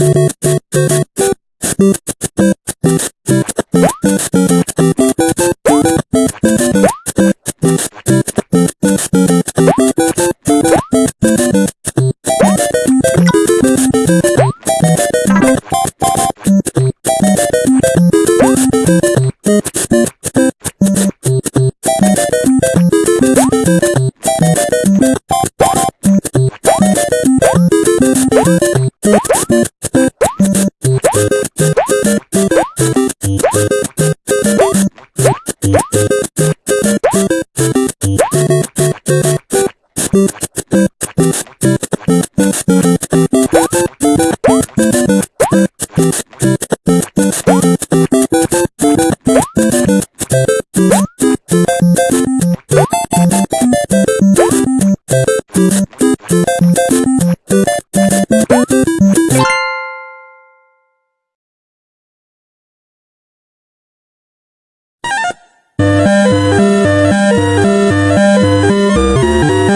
you Thank you.